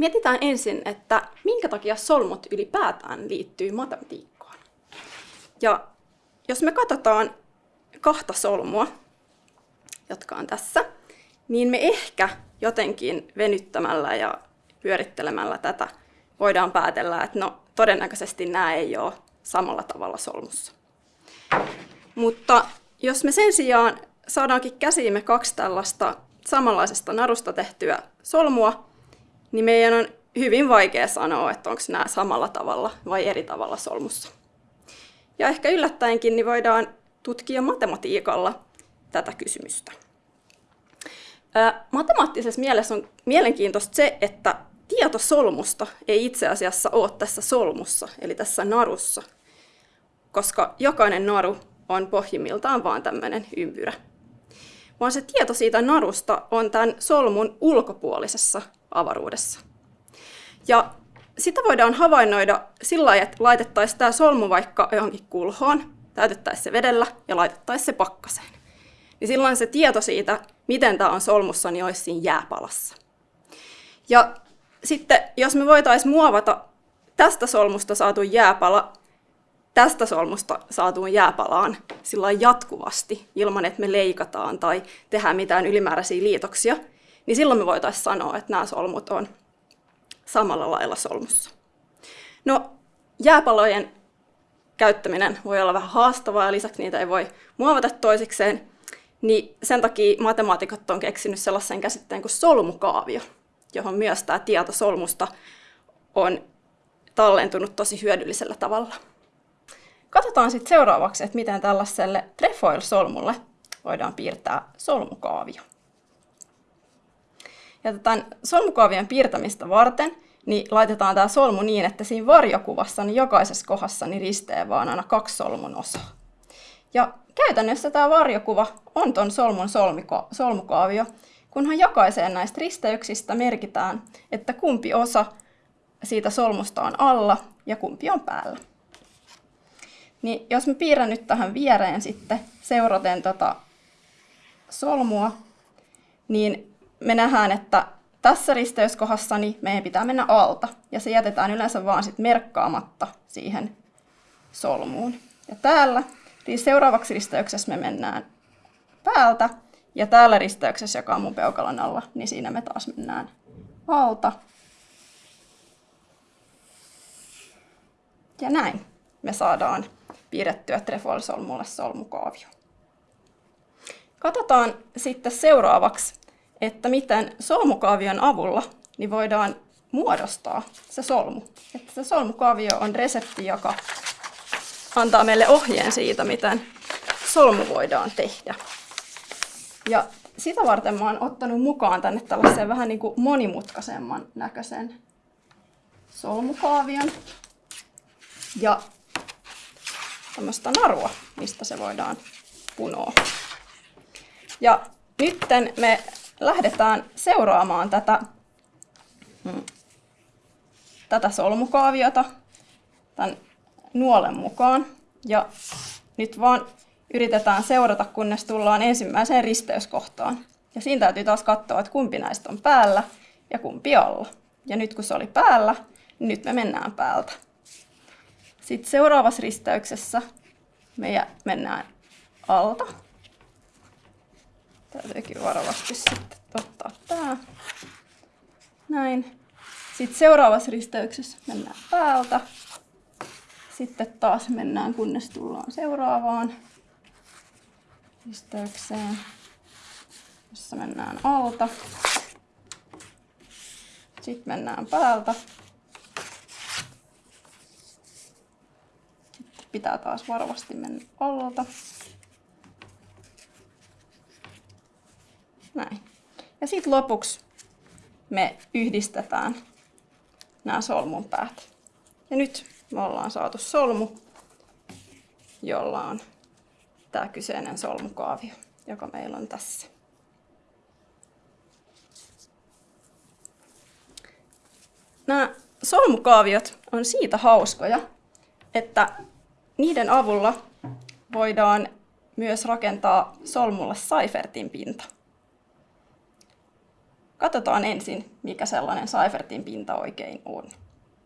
Mietitään ensin, että minkä takia solmut ylipäätään liittyy matematiikkaan. Ja jos me katsotaan kahta solmua, jotka on tässä, niin me ehkä jotenkin venyttämällä ja pyörittelemällä tätä voidaan päätellä, että no todennäköisesti nämä ei ole samalla tavalla solmussa. Mutta jos me sen sijaan saadaankin käsiimme kaksi tällaista samanlaisesta narusta tehtyä solmua, niin meidän on hyvin vaikea sanoa, että onko nämä samalla tavalla vai eri tavalla solmussa. Ja ehkä yllättäenkin niin voidaan tutkia matematiikalla tätä kysymystä. matemaattisessa mielessä on mielenkiintoista se, että tieto solmusta ei itse asiassa ole tässä solmussa, eli tässä narussa, koska jokainen naru on pohjimmiltaan vain tämmöinen ympyrä. Vaan se tieto siitä narusta on tämän solmun ulkopuolisessa avaruudessa. Ja sitä voidaan havainnoida sillä lailla, että laitettaisiin tämä solmu vaikka johonkin kulhoon, täytettäisiin se vedellä ja laitettaisiin se pakkaseen. Niin silloin se tieto siitä, miten tämä on solmussa, niin olisi siinä jääpalassa. Ja sitten jos me voitaisiin muovata tästä solmusta saatu jääpala tästä solmusta saatuun jääpalaan sillä jatkuvasti, ilman että me leikataan tai tehdään mitään ylimääräisiä liitoksia, niin silloin me voitaisiin sanoa, että nämä solmut on samalla lailla solmussa. No, jääpalojen käyttäminen voi olla vähän haastavaa ja lisäksi niitä ei voi muovata toisikseen, niin sen takia matemaatikot on keksinyt sellaisen käsitteen kuin solmukaavio, johon myös tämä tieto solmusta on tallentunut tosi hyödyllisellä tavalla. Katsotaan sitten seuraavaksi, että miten tällaiselle trefoil-solmulle voidaan piirtää solmukaavio. Ja tämän solmukaavion piirtämistä varten niin laitetaan tämä solmu niin, että siinä varjokuvassa niin jokaisessa kohdassa niin ristee vaan aina kaksi solmun osaa. Ja käytännössä tämä varjokuva on tuon solmun solmiko, solmukaavio, kunhan jokaiseen näistä risteyksistä merkitään, että kumpi osa siitä solmusta on alla ja kumpi on päällä. Niin jos mä piirrän nyt tähän viereen sitten seuraten tota solmua, niin me nähdään, että tässä risteyskohdassa niin meidän pitää mennä alta, ja se jätetään yleensä vaan sit merkkaamatta siihen solmuun. Ja täällä Eli seuraavaksi risteyksessä me mennään päältä, ja täällä risteyksessä, joka on mun peukalon alla, niin siinä me taas mennään alta. Ja näin me saadaan piirrettyä trefoil-solmulle solmukaavio. Katsotaan sitten seuraavaksi, että miten solmukaavion avulla niin voidaan muodostaa se solmu. Että se solmukaavio on resepti, joka antaa meille ohjeen siitä, miten solmu voidaan tehdä. Ja sitä varten mä oon ottanut mukaan tänne tällaisen vähän niin kuin monimutkaisemman näköisen solmukaavion. Ja tämmöistä narua, mistä se voidaan punoa. Ja nytten me lähdetään seuraamaan tätä, hmm, tätä solmukaaviota tämän nuolen mukaan. Ja nyt vaan yritetään seurata, kunnes tullaan ensimmäiseen risteyskohtaan. Ja siinä täytyy taas katsoa, että kumpi näistä on päällä ja kumpi alla. Ja nyt kun se oli päällä, niin nyt me mennään päältä. Sitten seuraavassa risteyksessä me mennään alta. Täytyykin varovasti sitten ottaa tää. Näin. Sitten seuraavassa risteyksessä mennään päältä. Sitten taas mennään, kunnes tullaan seuraavaan risteykseen, jossa mennään alta. Sitten mennään päältä. Sitten pitää taas varovasti mennä alta. Näin. Ja sitten lopuksi me yhdistetään nämä solmun päät. Ja nyt me ollaan saatu solmu, jolla on tämä kyseinen solmukaavio, joka meillä on tässä. Nämä solmukaaviot on siitä hauskoja, että niiden avulla voidaan myös rakentaa solmulla Seifertin pinta. Katsotaan ensin, mikä sellainen Seifertin pinta oikein on.